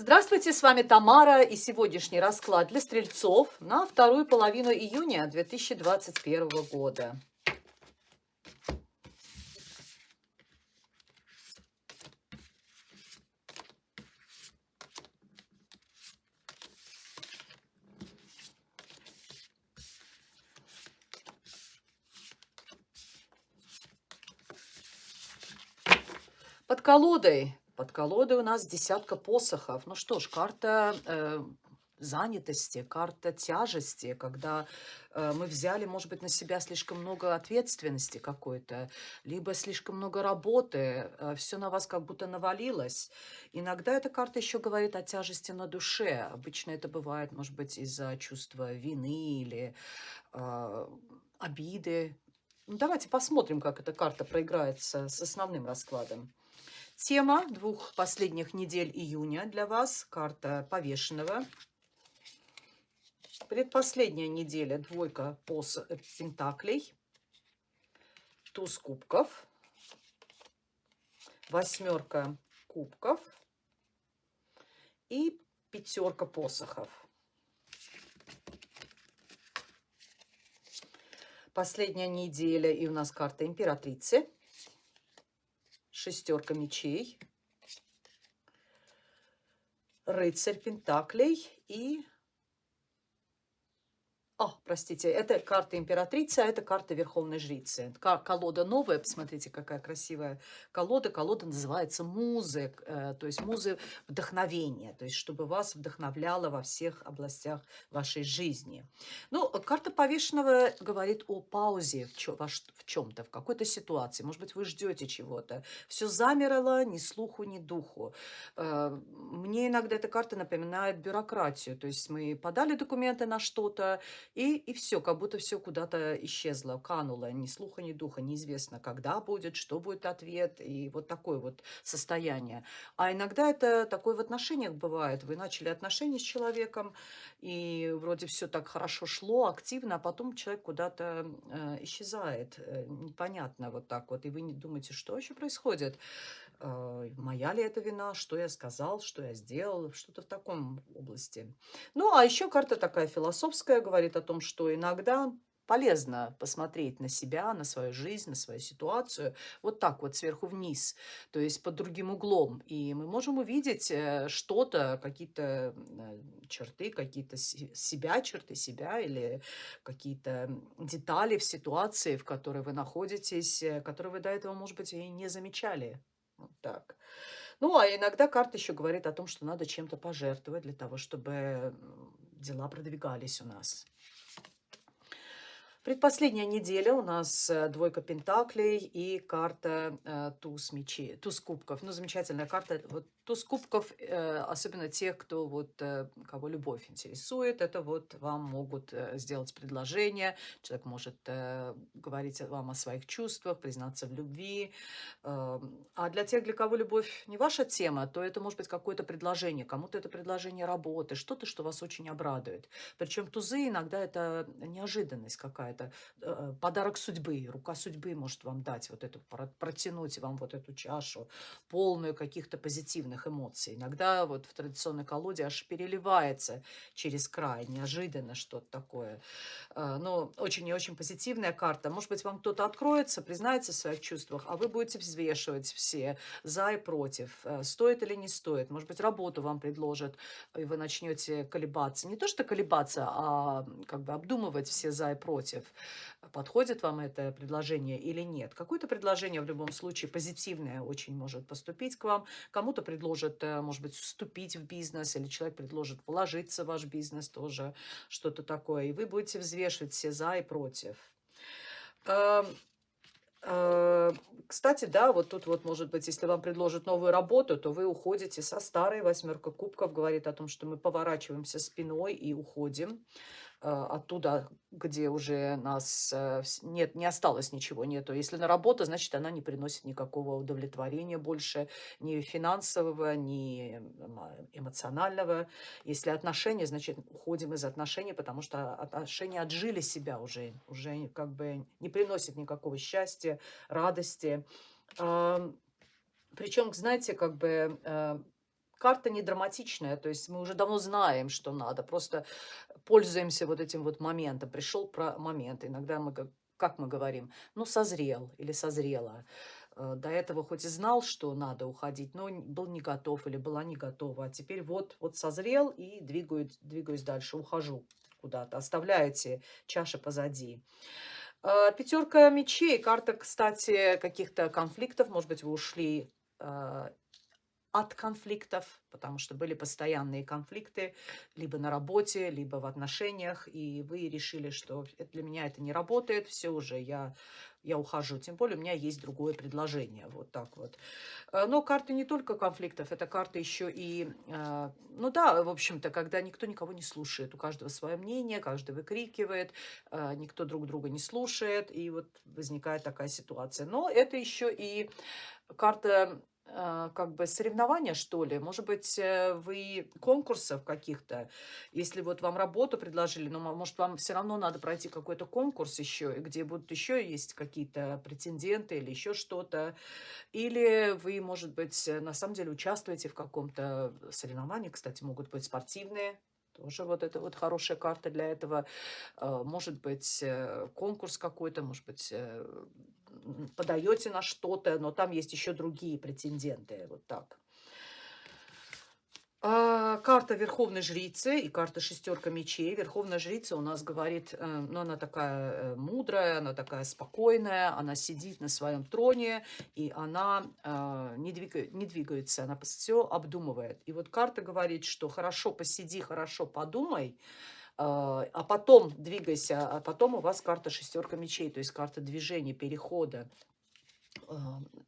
Здравствуйте, с вами Тамара и сегодняшний расклад для стрельцов на вторую половину июня 2021 года. Под колодой под колодой у нас десятка посохов. Ну что ж, карта э, занятости, карта тяжести, когда э, мы взяли, может быть, на себя слишком много ответственности какой-то, либо слишком много работы, э, все на вас как будто навалилось. Иногда эта карта еще говорит о тяжести на душе. Обычно это бывает, может быть, из-за чувства вины или э, обиды. Ну, давайте посмотрим, как эта карта проиграется с основным раскладом. Тема двух последних недель июня для вас. Карта повешенного. Предпоследняя неделя. Двойка пос пентаклей. Туз кубков. Восьмерка кубков. И пятерка посохов. Последняя неделя и у нас карта императрицы шестерка мечей, рыцарь пентаклей и о, простите, это карта императрицы, а это карта верховной жрицы. Колода новая, посмотрите, какая красивая колода. Колода называется музы, э, то есть музы вдохновения, то есть чтобы вас вдохновляло во всех областях вашей жизни. Ну, карта повешенного говорит о паузе в чем-то, в какой-то ситуации. Может быть, вы ждете чего-то. Все замерло, ни слуху, ни духу. Э, мне иногда эта карта напоминает бюрократию, то есть мы подали документы на что-то, и, и все, как будто все куда-то исчезло, кануло, ни слуха, ни духа, неизвестно, когда будет, что будет ответ, и вот такое вот состояние. А иногда это такое в отношениях бывает. Вы начали отношения с человеком, и вроде все так хорошо шло, активно, а потом человек куда-то э, исчезает, э, непонятно вот так вот, и вы не думаете, что еще происходит. Э, моя ли это вина, что я сказал, что я сделал, что-то в таком области. Ну, а еще карта такая философская, говорит о том, что иногда полезно посмотреть на себя, на свою жизнь, на свою ситуацию вот так вот сверху вниз, то есть под другим углом. И мы можем увидеть э, что-то, какие-то э, черты, какие-то себя, черты себя или какие-то детали в ситуации, в которой вы находитесь, которые вы до этого, может быть, и не замечали. Вот так. Ну, а иногда карта еще говорит о том, что надо чем-то пожертвовать для того, чтобы дела продвигались у нас. Предпоследняя неделя у нас э, двойка пентаклей и карта э, туз мечей, туз кубков. Ну, замечательная карта. Вот туз кубков, э, особенно тех, кто вот, э, кого любовь интересует, это вот вам могут э, сделать предложение. Человек может э, говорить вам о своих чувствах, признаться в любви. Э, а для тех, для кого любовь не ваша тема, то это может быть какое-то предложение. Кому-то это предложение работы, что-то, что вас очень обрадует. Причем тузы иногда это неожиданность какая-то это э, подарок судьбы, рука судьбы может вам дать вот эту, протянуть вам вот эту чашу, полную каких-то позитивных эмоций. Иногда вот в традиционной колоде аж переливается через край, неожиданно что-то такое. Э, но очень и очень позитивная карта. Может быть, вам кто-то откроется, признается в своих чувствах, а вы будете взвешивать все за и против, э, стоит или не стоит. Может быть, работу вам предложат, и вы начнете колебаться. Не то, что колебаться, а как бы обдумывать все за и против подходит вам это предложение или нет. Какое-то предложение в любом случае позитивное очень может поступить к вам. Кому-то предложат, э, может быть, вступить в бизнес, или человек предложит вложиться в ваш бизнес тоже, что-то такое. И вы будете взвешивать все за и против. Эм, э, кстати, да, вот тут вот, может быть, если вам предложат новую работу, то вы уходите со старой. Восьмерка кубков говорит о том, что мы поворачиваемся спиной и уходим. Э, оттуда, где уже нас э, нет, не осталось ничего, нету. Если на работу, значит, она не приносит никакого удовлетворения больше, ни финансового, ни эмоционального. Если отношения, значит, уходим из отношений, потому что отношения отжили себя уже, уже как бы не приносит никакого счастья, радости. Причем, знаете, как бы э, карта не драматичная, то есть мы уже давно знаем, что надо, просто пользуемся вот этим вот моментом. Пришел про момент, иногда мы, как мы говорим, ну, созрел или созрела. Э, до этого хоть и знал, что надо уходить, но был не готов или была не готова. А теперь вот, вот созрел и двигаюсь, двигаюсь дальше, ухожу куда-то, оставляете чаши позади. Э, Пятерка мечей, карта, кстати, каких-то конфликтов, может быть, вы ушли э, от конфликтов, потому что были постоянные конфликты либо на работе, либо в отношениях, и вы решили, что для меня это не работает, все уже, я, я ухожу, тем более у меня есть другое предложение, вот так вот. Э, но карты не только конфликтов, это карты еще и, э, ну да, в общем-то, когда никто никого не слушает, у каждого свое мнение, каждый выкрикивает, э, никто друг друга не слушает, и вот возникает такая ситуация. Но это еще и карта как бы соревнования, что ли? Может быть, э, вы конкурсов каких-то, если вот вам работу предложили, но, может, вам все равно надо пройти какой-то конкурс еще, где будут еще есть какие-то претенденты или еще что-то. Или вы, может быть, на самом деле участвуете в каком-то соревновании, кстати, могут быть спортивные, тоже вот это вот хорошая карта для этого. А, может быть, э, конкурс какой-то, может быть, э, подаете на что-то, но там есть еще другие претенденты. Вот так. А, карта Верховной Жрицы и карта Шестерка Мечей. Верховная Жрица у нас говорит, э, ну, она такая э, мудрая, она такая спокойная, она сидит на своем троне, и она э, не, двигает, не двигается, она все обдумывает. И вот карта говорит, что хорошо посиди, хорошо подумай, а, потом двигайся, а потом у вас карта шестерка мечей, то есть карта движения, перехода.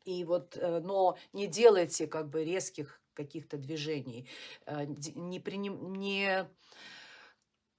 И вот, но не делайте как бы резких каких-то движений, э, не, приним, не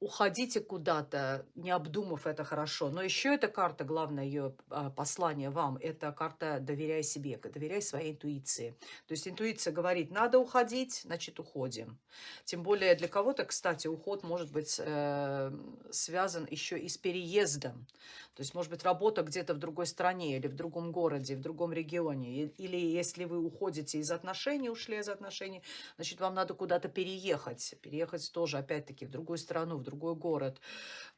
уходите куда-то, не обдумав это хорошо. Но еще эта карта, главное ее а, послание вам, это карта «доверяй себе», «доверяй своей интуиции». То есть интуиция говорит, надо уходить, значит, уходим. Тем более для кого-то, кстати, уход может быть э, связан еще и с переездом. То есть, может быть, работа где-то в другой стране или в другом городе, в другом регионе. Или если вы уходите из отношений, ушли из отношений, значит, вам надо куда-то переехать. Переехать тоже, опять-таки, в другую страну, в другой город.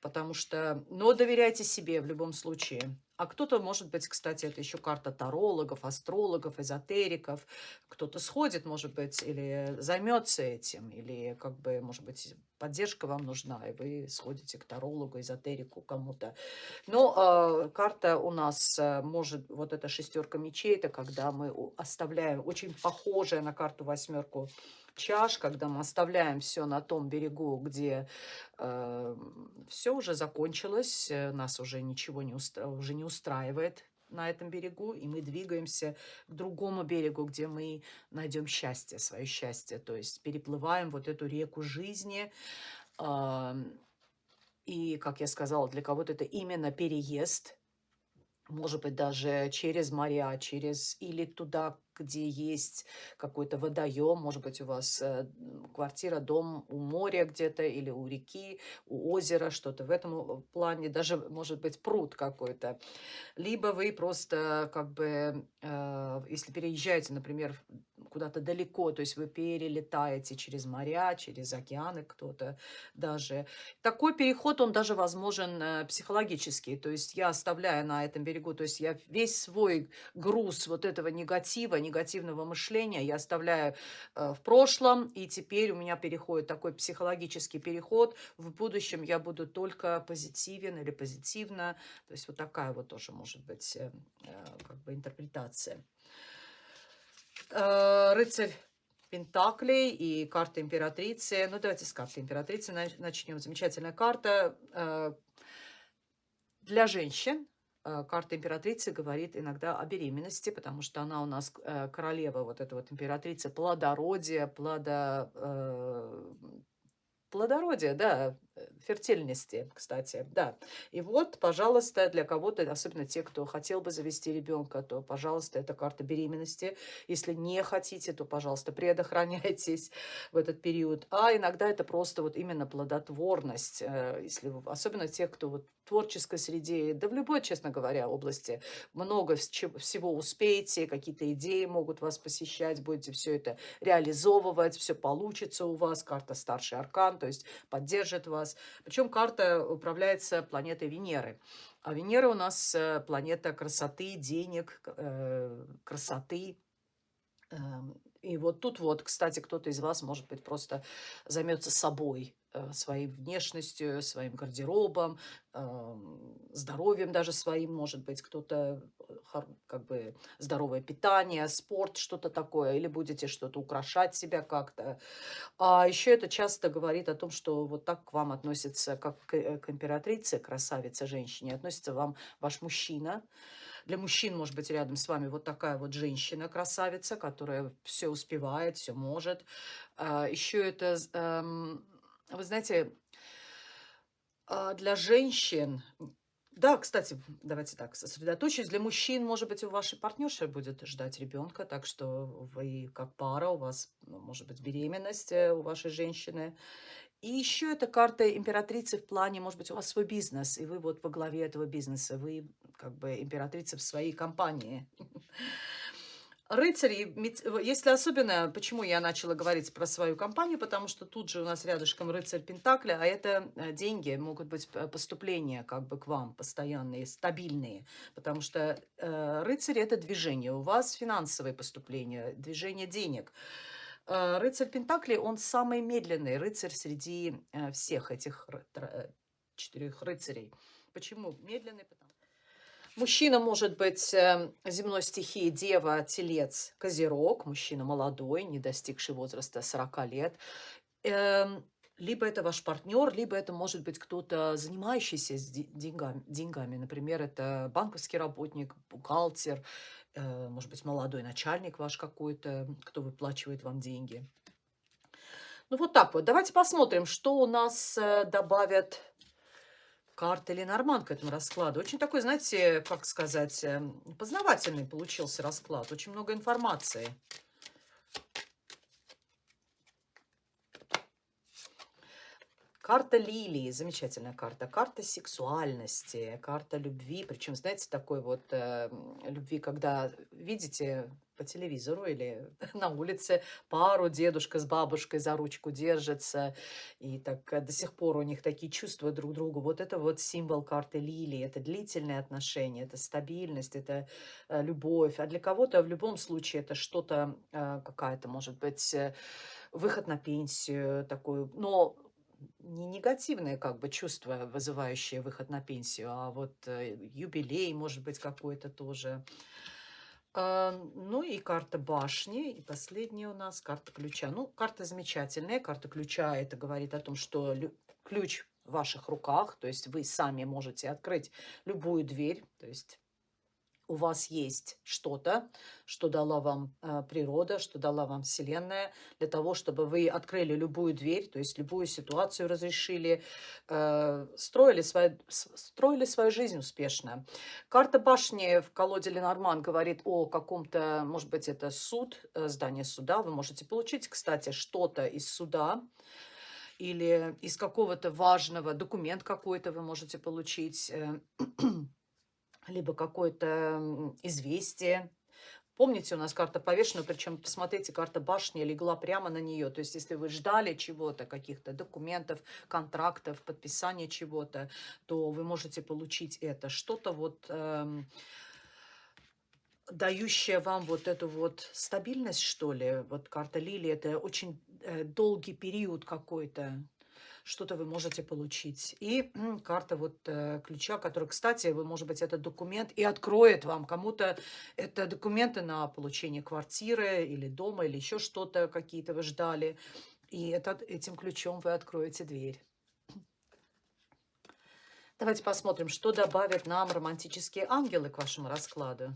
Потому что, но доверяйте себе в любом случае. А кто-то, может быть, кстати, это еще карта тарологов, астрологов, эзотериков. Кто-то сходит, может быть, или займется этим, или, как бы, может быть, поддержка вам нужна, и вы сходите к тарологу, эзотерику, кому-то. Но э, карта у нас э, может, вот эта шестерка мечей, это когда мы оставляем, очень похожая на карту восьмерку чаш, когда мы оставляем все на том берегу, где э, все уже закончилось, э, нас уже ничего не, устра уже не устраивает на этом берегу, и мы двигаемся к другому берегу, где мы найдем счастье, свое счастье, то есть переплываем вот эту реку жизни, э, и, как я сказала, для кого-то это именно переезд, может быть, даже через моря, через или туда, где есть какой-то водоем, может быть, у вас э, квартира, дом у моря где-то или у реки, у озера, что-то в этом э, плане, даже, может быть, пруд какой-то. Либо вы просто, как бы, э, если переезжаете, например, куда-то далеко, то есть вы перелетаете через моря, через океаны кто-то даже. Такой переход, он даже возможен психологически, то есть я оставляю на этом берегу, то есть я весь свой груз вот этого негатива, негативного мышления я оставляю э, в прошлом, и теперь у меня переходит такой психологический переход. В будущем я буду только позитивен или позитивно. То есть вот такая вот тоже может быть э, э, как бы интерпретация. Рыцарь Пентаклей и карта императрицы. Ну, давайте с карты императрицы начнем. Замечательная карта для женщин. Э, карта императрицы говорит иногда о беременности, потому что она у нас э, королева, вот эта вот императрица плодородия, плодо, э, плодородия, да, фертильности, кстати, да. И вот, пожалуйста, для кого-то, особенно те, кто хотел бы завести ребенка, то, пожалуйста, это карта беременности. Если не хотите, то, пожалуйста, предохраняйтесь в этот период. А иногда это просто вот именно плодотворность, э, если вы, особенно те, кто вот в творческой среде, да в любой, честно говоря, области, много всего успеете, какие-то идеи могут вас посещать, будете все это реализовывать, все получится у вас, карта старший аркан, то есть поддержит вас. Причем карта управляется планетой Венеры. А Венера у нас э, планета красоты, денег, э, красоты, эм, и вот тут вот, кстати, кто-то из вас, может быть, просто займется собой, э, своей внешностью, своим гардеробом, здоровьем даже своим, может быть, кто-то э, как бы здоровое питание, спорт, что-то такое, или будете что-то украшать себя как-то. А еще это часто говорит о том, что вот так к вам относится, как к, э, императрице, красавице, женщине, относится вам ваш мужчина, для мужчин, может быть, рядом с вами вот такая вот женщина-красавица, которая все успевает, все может. А, Еще это, эм, вы знаете, а, для женщин да, кстати, давайте так, сосредоточусь. Для мужчин, может быть, у вашей партнерши будет ждать ребенка, так что вы как пара, у вас, ну, может быть, беременность э, у вашей женщины. И еще эта карта императрицы в плане, может быть, у вас свой бизнес, и вы вот во главе этого бизнеса, вы как бы императрица в своей компании. Рыцари, если особенно, почему я начала говорить про свою компанию, потому что тут же у нас рядышком рыцарь Пентакля, а это э, деньги, могут быть э, поступления как бы к вам постоянные, стабильные, потому что э, рыцарь это движение, у вас финансовые поступления, движение денег. Э, рыцарь Пентакли, он самый медленный рыцарь среди э, всех этих э, четырех рыцарей. Почему медленный? Потому Мужчина может быть земной стихии Дева, Телец, Козерог. Мужчина молодой, не достигший возраста 40 лет. Эм, либо это ваш партнер, либо это может быть кто-то, занимающийся деньгами, деньгами. Например, это банковский работник, бухгалтер, может быть, молодой начальник ваш какой-то, кто выплачивает вам деньги. Ну, вот так вот. Давайте посмотрим, что у нас э, добавят карты Ленорман к этому раскладу. Очень такой, знаете, как сказать, э, познавательный получился расклад. Очень много информации. Карта лилии, замечательная карта. Карта сексуальности, карта любви. Причем, знаете, такой вот э, любви, когда видите по телевизору или на улице пару, дедушка с бабушкой за ручку держатся, и так э, до сих пор у них такие чувства друг другу. Вот это вот символ карты лилии, это длительные отношения, это стабильность, это э, любовь. А для кого-то в любом случае это что-то, э, какая-то, может быть, выход на пенсию такой. Но не негативное как бы чувство, вызывающее выход на пенсию, а вот э, юбилей, может быть, какой-то тоже. А, ну и карта башни. И последняя у нас карта ключа. Ну, карта замечательная. Карта ключа это говорит о том, что ключ в ваших руках, то есть вы сами можете открыть любую дверь, то есть у вас есть что-то, что дала вам э, природа, что дала вам Вселенная, для того, чтобы вы открыли любую дверь, то есть любую ситуацию разрешили, э, строили, свою, строили свою жизнь успешно. Карта башни в колоде Ленорман говорит о каком-то, может быть, это суд, э, здание суда. Вы можете получить, кстати, что-то из суда, или из какого-то важного, документ какой-то вы можете получить, э, либо какое-то известие. Помните, у нас карта повешена, причем, посмотрите, карта башни легла прямо на нее. То есть, если вы ждали чего-то, каких-то документов, контрактов, подписания чего-то, то вы можете получить это. Что-то вот... Эм, дающая вам вот эту вот стабильность, что ли. Вот карта Лили, это очень э, долгий период какой-то что-то вы можете получить. И карта вот э, ключа, который, кстати, вы, может быть, этот документ и откроет вам. Кому-то это документы на получение квартиры или дома, или еще что-то, какие-то вы ждали. И этот, этим ключом вы откроете дверь. Давайте посмотрим, что добавят нам романтические ангелы к вашему раскладу.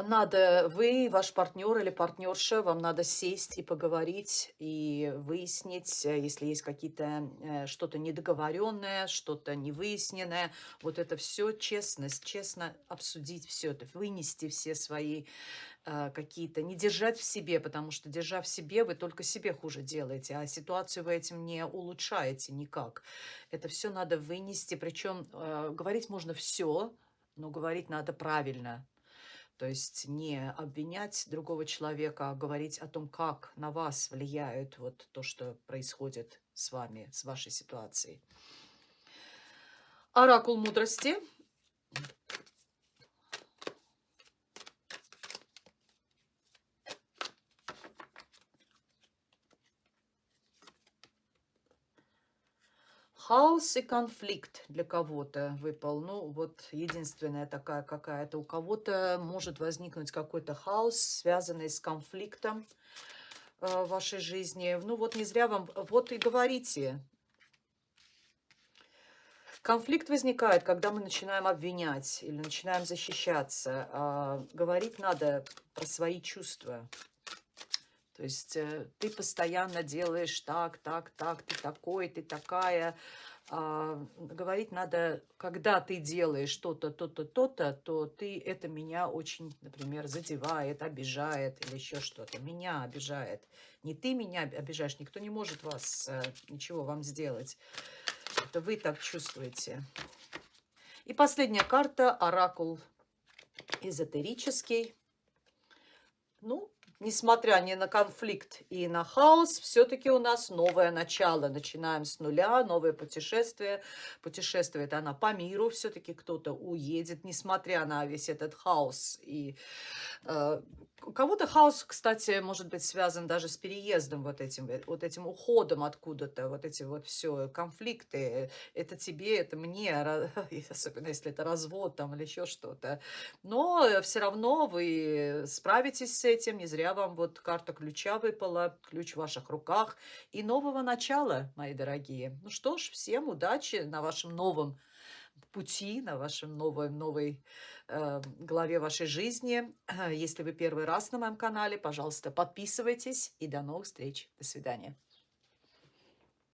Надо, вы, ваш партнер или партнерша, вам надо сесть и поговорить, и выяснить, э, если есть какие-то, э, что-то недоговоренное, что-то невыясненное. Вот это все честность, честно обсудить все это, вынести все свои э, какие-то, не держать в себе, потому что, держа в себе, вы только себе хуже делаете, а ситуацию вы этим не улучшаете никак. Это все надо вынести, причем говорить можно все, но говорить надо правильно. То есть не обвинять другого человека, а говорить о том, как на вас влияет вот то, что происходит с вами, с вашей ситуацией. Оракул мудрости. Хаос и конфликт для кого-то выпал. Ну, вот единственная такая какая-то. У кого-то может возникнуть какой-то хаос, связанный с конфликтом э, в вашей жизни. Ну, вот не зря вам... Вот и говорите. Конфликт возникает, когда мы начинаем обвинять или начинаем защищаться. А говорить надо про свои чувства. То есть э, ты постоянно делаешь так, так, так, ты такой, ты такая. А, говорить надо, когда ты делаешь что-то, то-то, то-то, то ты, это меня очень, например, задевает, обижает или еще что-то. Меня обижает. Не ты меня обижаешь, никто не может вас, э, ничего вам сделать. Это вы так чувствуете. И последняя карта, оракул эзотерический. Ну, несмотря ни на конфликт и на хаос, все-таки у нас новое начало. Начинаем с нуля, новое путешествие. Путешествует она по миру, все-таки кто-то уедет, несмотря на весь этот хаос и э, у кого-то хаос, кстати, может быть связан даже с переездом, вот этим, э, вот этим уходом откуда-то, вот эти вот все конфликты. Это тебе, это мне, особенно если это развод там или еще что-то. Но э, все равно вы справитесь с этим. Не зря вам вот карта ключа выпала, ключ в ваших руках. И нового начала, мои дорогие. Ну что ж, всем удачи на вашем новом пути, на вашем новой, новой главе вашей жизни. Если вы первый раз на моем канале, пожалуйста, подписывайтесь и до новых встреч. До свидания.